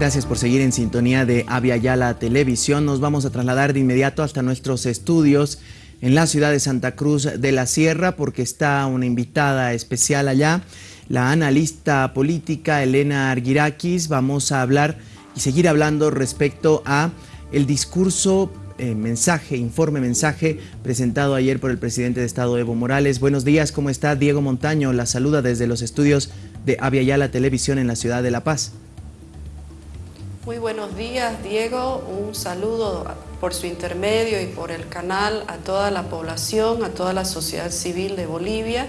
Gracias por seguir en sintonía de Avia Yala Televisión. Nos vamos a trasladar de inmediato hasta nuestros estudios en la ciudad de Santa Cruz de la Sierra porque está una invitada especial allá, la analista política Elena Arguirakis. Vamos a hablar y seguir hablando respecto a el discurso eh, mensaje, informe mensaje presentado ayer por el presidente de Estado Evo Morales. Buenos días, ¿cómo está? Diego Montaño la saluda desde los estudios de Avia Yala Televisión en la ciudad de La Paz. Buenos días, Diego. Un saludo por su intermedio y por el canal a toda la población, a toda la sociedad civil de Bolivia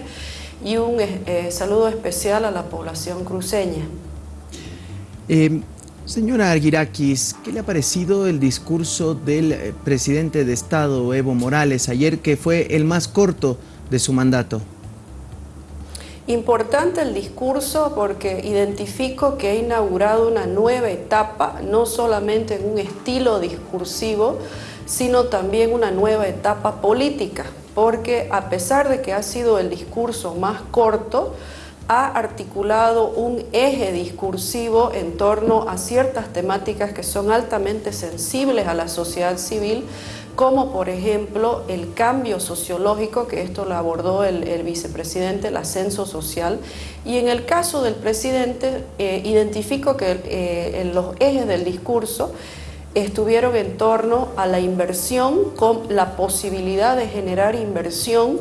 y un eh, saludo especial a la población cruceña. Eh, señora Arguirakis, ¿qué le ha parecido el discurso del eh, presidente de Estado, Evo Morales, ayer que fue el más corto de su mandato? Importante el discurso porque identifico que ha inaugurado una nueva etapa, no solamente en un estilo discursivo, sino también una nueva etapa política, porque a pesar de que ha sido el discurso más corto, ha articulado un eje discursivo en torno a ciertas temáticas que son altamente sensibles a la sociedad civil, como por ejemplo el cambio sociológico, que esto lo abordó el, vicepresidente, el ascenso social, y en el caso del presidente eh, identifico que eh, en los ejes del discurso estuvieron en torno a la inversión con la posibilidad de generar inversión,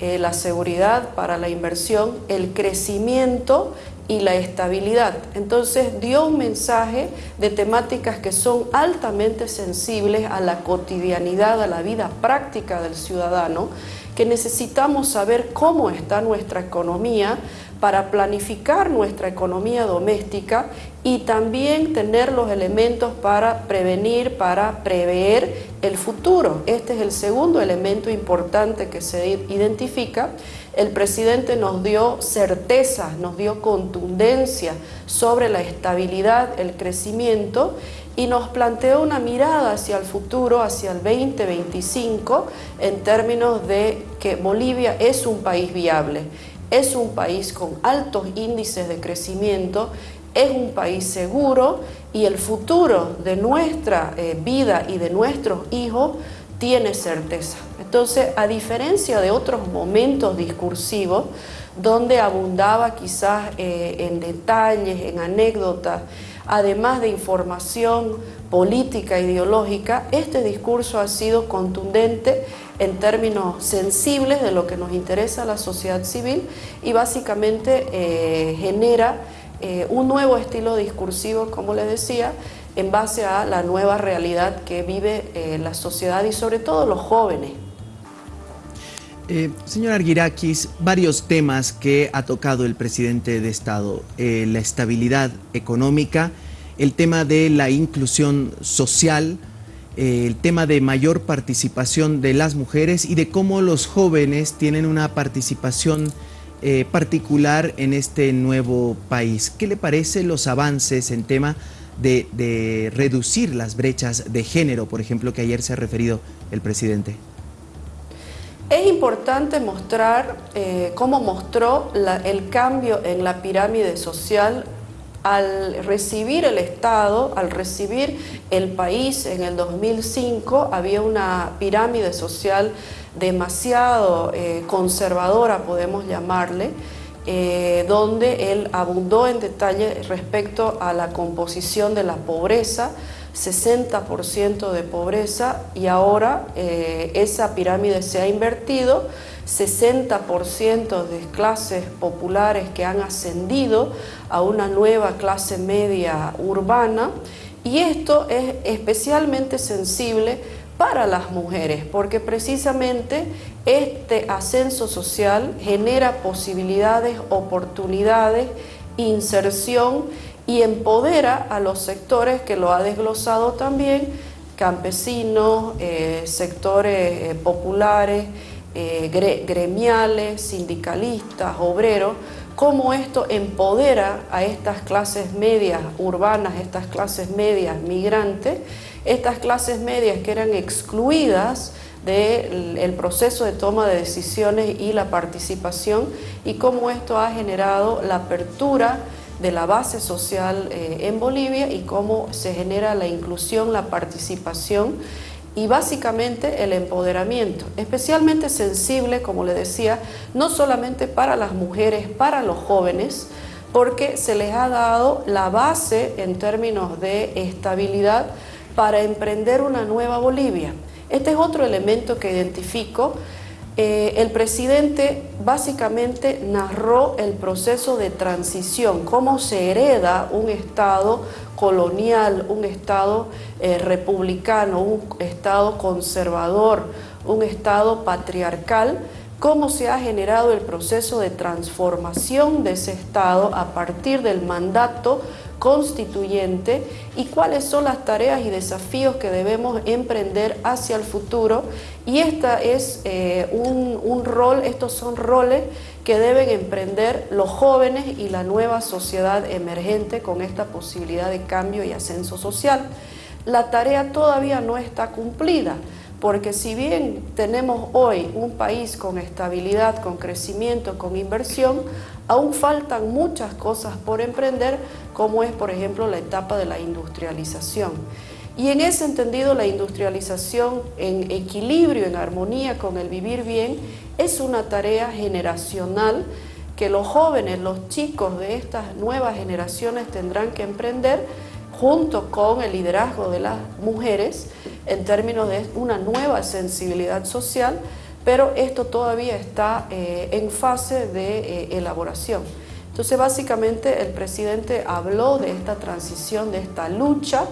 eh, la seguridad para la inversión, el crecimiento y la estabilidad. Entonces dio un mensaje de temáticas que son altamente sensibles a la cotidianidad, a la vida práctica del ciudadano, que necesitamos saber cómo está nuestra economía para planificar nuestra economía doméstica y también tener los elementos para prevenir, para prever el futuro. Este es el segundo elemento importante que se identifica. El presidente nos dio certeza, nos dio contundencia sobre la estabilidad, el crecimiento y nos planteó una mirada hacia el futuro, hacia el 2025, en términos de que Bolivia es un país viable, es un país con altos índices de crecimiento, es un país seguro y el futuro de nuestra eh, vida y de nuestros hijos tiene certeza. Entonces, a diferencia de otros momentos discursivos, donde abundaba quizás eh, en detalles, en anécdotas, además de información política, ideológica, este discurso ha sido contundente en términos sensibles de lo que nos interesa a la sociedad civil y básicamente eh, genera eh, un nuevo estilo discursivo, como les decía, en base a la nueva realidad que vive la sociedad y sobre todo los jóvenes. Señor Arguirakis, varios temas que ha tocado el presidente de Estado, la estabilidad económica, el tema de la inclusión social, eh, el tema de mayor participación de las mujeres y de cómo los jóvenes tienen una participación eh, particular en este nuevo país. ¿Qué le parece los avances en tema de, reducir las brechas de género, por ejemplo, que ayer se ha referido el presidente? Es importante mostrar eh, cómo mostró el cambio en la pirámide social al recibir el Estado, al recibir el país en el 2005, había una pirámide social demasiado eh, conservadora, podemos llamarle, eh, donde él abundó en detalle respecto a la composición de la pobreza, 60% de pobreza y ahora eh, esa pirámide se ha invertido 60% de clases populares que han ascendido a una nueva clase media urbana. Y esto es especialmente sensible para las mujeres porque precisamente este ascenso social genera posibilidades, oportunidades, inserción y empodera a los sectores que lo ha desglosado también, campesinos, eh, sectores eh, populares, eh, gremiales, sindicalistas, obreros, cómo esto empodera a estas clases medias urbanas, estas clases medias migrantes, estas clases medias que eran excluidas del proceso de toma de decisiones y la participación y cómo esto ha generado la apertura de la base social eh, en Bolivia y cómo se genera la inclusión, la participación y básicamente el empoderamiento, especialmente sensible, como le decía, no solamente para las mujeres, para los jóvenes, porque se les ha dado la base en términos de estabilidad para emprender una nueva Bolivia. Este es otro elemento que identifico. Eh, el presidente básicamente narró el proceso de transición, cómo se hereda un Estado colonial, un Estado eh, republicano, un Estado conservador, un Estado patriarcal, cómo se ha generado el proceso de transformación de ese Estado a partir del mandato constituyente y cuáles son las tareas y desafíos que debemos emprender hacia el futuro. Y esta es eh, un, un rol, estos son roles que deben emprender los jóvenes y la nueva sociedad emergente con esta posibilidad de cambio y ascenso social. La tarea todavía no está cumplida, porque si bien tenemos hoy un país con estabilidad, con crecimiento, con inversión, aún faltan muchas cosas por emprender, como es por ejemplo la etapa de la industrialización. Y en ese entendido la industrialización en equilibrio, en armonía con el vivir bien, es una tarea generacional que los jóvenes, los chicos de estas nuevas generaciones tendrán que emprender junto con el liderazgo de las mujeres en términos de una nueva sensibilidad social, pero esto todavía está eh, en fase de eh, elaboración. Entonces básicamente el presidente habló de esta transición, de esta lucha,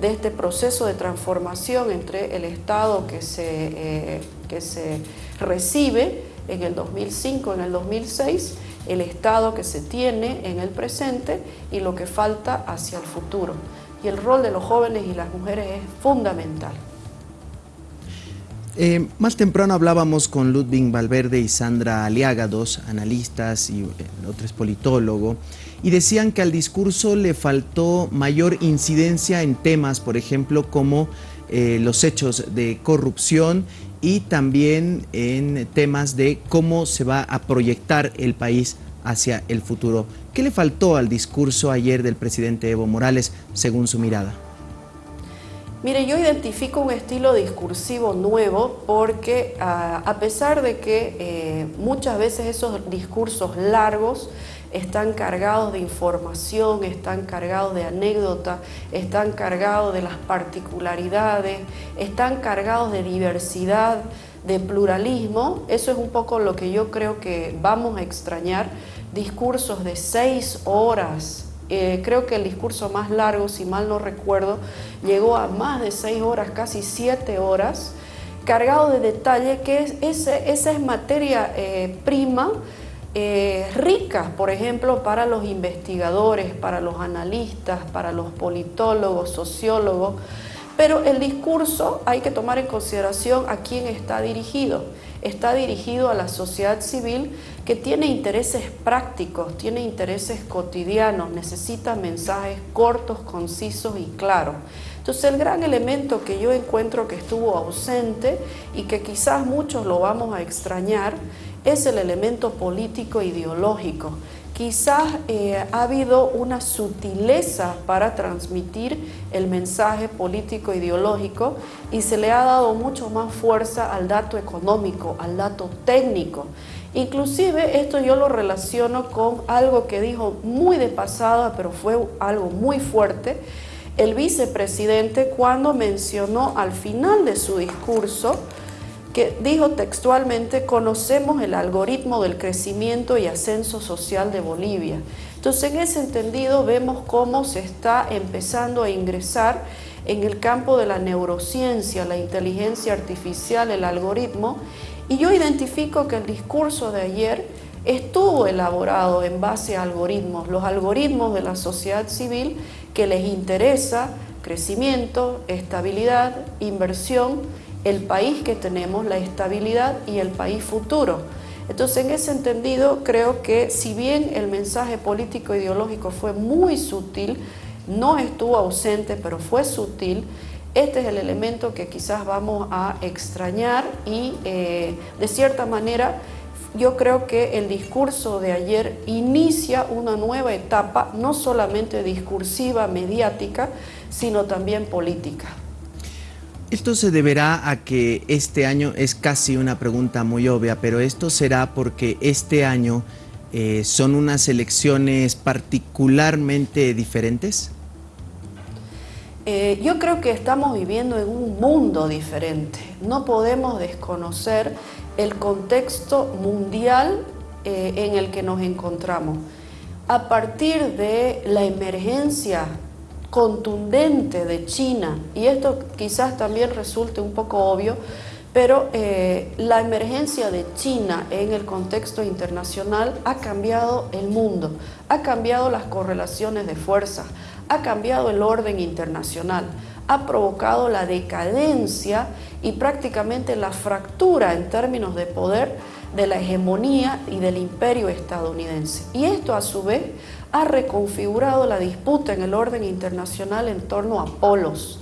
de este proceso de transformación entre el Estado que se, eh, que se recibe en el 2005, en el 2006, el Estado que se tiene en el presente y lo que falta hacia el futuro. Y el rol de los jóvenes y las mujeres es fundamental. Eh, más temprano hablábamos con Ludwig Valverde y Sandra Aliaga, dos analistas y otro es politólogo, y decían que al discurso le faltó mayor incidencia en temas, por ejemplo, como eh, los hechos de corrupción y también en temas de cómo se va a proyectar el país hacia el futuro. ¿Qué le faltó al discurso ayer del presidente Evo Morales, según su mirada? Mire, yo identifico un estilo discursivo nuevo porque ah, a pesar de que eh, muchas veces esos discursos largos están cargados de información, están cargados de anécdotas, están cargados de las particularidades, están cargados de diversidad, de pluralismo, eso es un poco lo que yo creo que vamos a extrañar, discursos de seis horas, eh, creo que el discurso más largo, si mal no recuerdo, llegó a más de seis horas, casi siete horas, cargado de detalle, que es, esa es materia eh, prima, eh, rica, por ejemplo, para los investigadores, para los analistas, para los politólogos, sociólogos, pero el discurso hay que tomar en consideración a quién está dirigido. Está dirigido a la sociedad civil que tiene intereses prácticos, tiene intereses cotidianos, necesita mensajes cortos, concisos y claros. Entonces el gran elemento que yo encuentro que estuvo ausente y que quizás muchos lo vamos a extrañar es el elemento político ideológico quizás eh, ha habido una sutileza para transmitir el mensaje político ideológico y se le ha dado mucho más fuerza al dato económico, al dato técnico. Inclusive esto yo lo relaciono con algo que dijo muy de pasada, pero fue algo muy fuerte, el vicepresidente cuando mencionó al final de su discurso que dijo textualmente, conocemos el algoritmo del crecimiento y ascenso social de Bolivia. Entonces, en ese entendido, vemos cómo se está empezando a ingresar en el campo de la neurociencia, la inteligencia artificial, el algoritmo, y yo identifico que el discurso de ayer estuvo elaborado en base a algoritmos, los algoritmos de la sociedad civil que les interesa crecimiento, estabilidad, inversión, el país que tenemos, la estabilidad y el país futuro. Entonces, en ese entendido, creo que si bien el mensaje político ideológico fue muy sutil, no estuvo ausente, pero fue sutil, este es el elemento que quizás vamos a extrañar y, eh, de cierta manera, yo creo que el discurso de ayer inicia una nueva etapa, no solamente discursiva, mediática, sino también política. Esto se deberá a que este año es casi una pregunta muy obvia, pero esto será porque este año eh, son unas elecciones particularmente diferentes. Eh, yo creo que estamos viviendo en un mundo diferente. No podemos desconocer el contexto mundial eh, en el que nos encontramos. A partir de la emergencia contundente de China, y esto quizás también resulte un poco obvio, pero eh, la emergencia de China en el contexto internacional ha cambiado el mundo, ha cambiado las correlaciones de fuerzas, ha cambiado el orden internacional, ha provocado la decadencia y prácticamente la fractura en términos de poder de la hegemonía y del imperio estadounidense. Y esto a su vez ha reconfigurado la disputa en el orden internacional en torno a polos.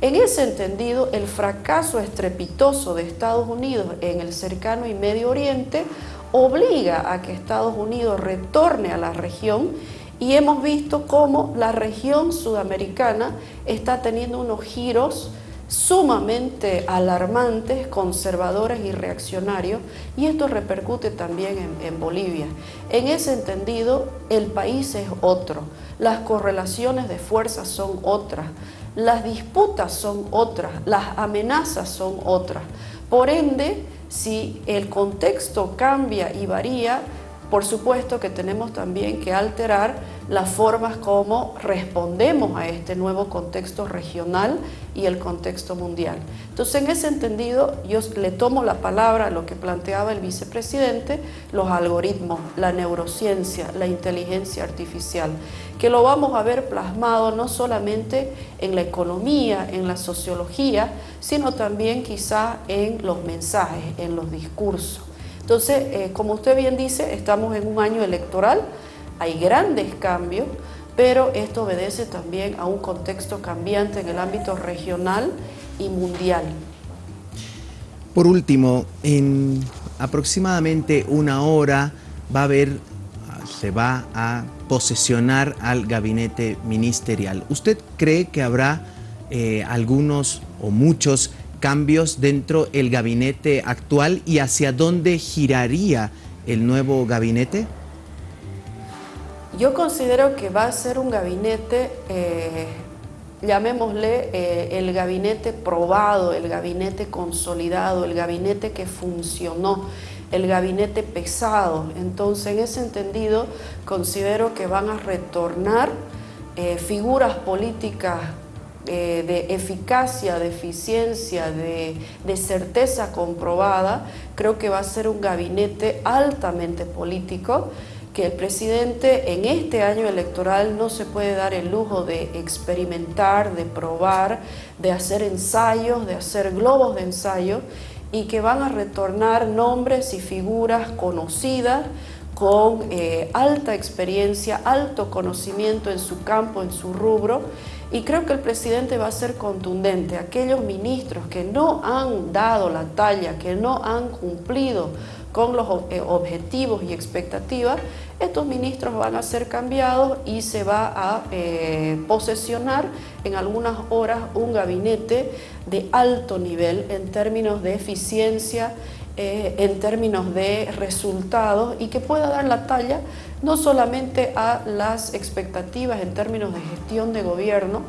En ese entendido, el fracaso estrepitoso de Estados Unidos en el cercano y Medio Oriente obliga a que Estados Unidos retorne a la región y hemos visto cómo la región sudamericana está teniendo unos giros sumamente alarmantes, conservadores y reaccionarios, y esto repercute también en, Bolivia. En ese entendido, el país es otro, las correlaciones de fuerzas son otras, las disputas son otras, las amenazas son otras. Por ende, si el contexto cambia y varía, por supuesto que tenemos también que alterar las formas como respondemos a este nuevo contexto regional y el contexto mundial. Entonces, en ese entendido, yo le tomo la palabra a lo que planteaba el vicepresidente, los algoritmos, la neurociencia, la inteligencia artificial, que lo vamos a ver plasmado no solamente en la economía, en la sociología, sino también quizá en los mensajes, en los discursos. Entonces, eh, como usted bien dice, estamos en un año electoral, hay grandes cambios, pero esto obedece también a un contexto cambiante en el ámbito regional y mundial. Por último, en aproximadamente una hora va a haber, se va a posesionar al gabinete ministerial. ¿Usted cree que habrá eh, algunos o muchos cambios dentro del gabinete actual y hacia dónde giraría el nuevo gabinete? Yo considero que va a ser un gabinete, eh, llamémosle eh, el gabinete probado, el gabinete consolidado, el gabinete que funcionó, el gabinete pesado. Entonces, en ese entendido, considero que van a retornar eh, figuras políticas de eficacia, de eficiencia, de, de, certeza comprobada, creo que va a ser un gabinete altamente político, que el presidente en este año electoral no se puede dar el lujo de experimentar, de probar, de hacer ensayos, de hacer globos de ensayo, y que van a retornar nombres y figuras conocidas, con eh, alta experiencia, alto conocimiento en su campo, en su rubro, y creo que el presidente va a ser contundente. Aquellos ministros que no han dado la talla, que no han cumplido con los eh, objetivos y expectativas, estos ministros van a ser cambiados y se va a eh, posesionar en algunas horas un gabinete de alto nivel en términos de eficiencia, eh, en términos de resultados y que pueda dar la talla no solamente a las expectativas en términos de gestión de gobierno,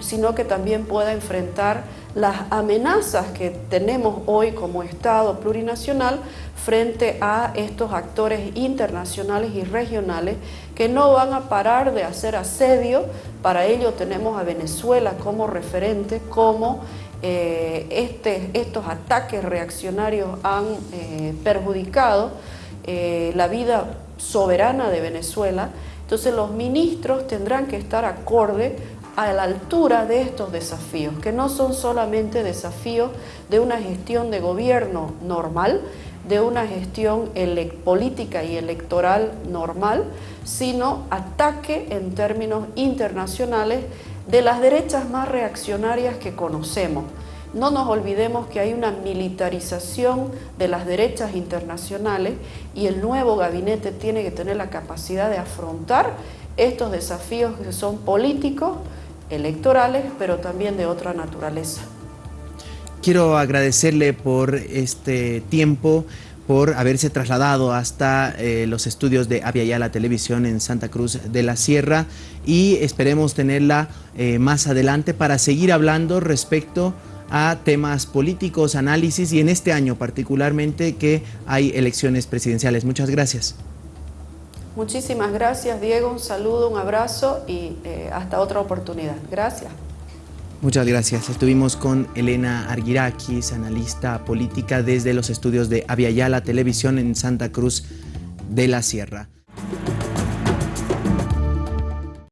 sino que también pueda enfrentar las amenazas que tenemos hoy como Estado plurinacional frente a estos actores internacionales y regionales que no van a parar de hacer asedio. Para ello tenemos a Venezuela como referente, como eh, este, estos ataques reaccionarios han eh, perjudicado eh, la vida soberana de Venezuela, entonces los ministros tendrán que estar acorde a la altura de estos desafíos, que no son solamente desafíos de una gestión de gobierno normal, de una gestión política y electoral normal, sino ataque en términos internacionales de las derechas más reaccionarias que conocemos. No nos olvidemos que hay una militarización de las derechas internacionales y el nuevo gabinete tiene que tener la capacidad de afrontar estos desafíos que son políticos, electorales, pero también de otra naturaleza. Quiero agradecerle por este tiempo, por haberse trasladado hasta eh, los estudios de la Televisión en Santa Cruz de la Sierra y esperemos tenerla eh, más adelante para seguir hablando respecto a temas políticos, análisis y en este año particularmente que hay elecciones presidenciales. Muchas gracias. Muchísimas gracias, Diego. Un saludo, un abrazo y eh, hasta otra oportunidad. Gracias. Muchas gracias. Estuvimos con Elena Arguirakis, analista política desde los estudios de Aviala Televisión en Santa Cruz de la Sierra.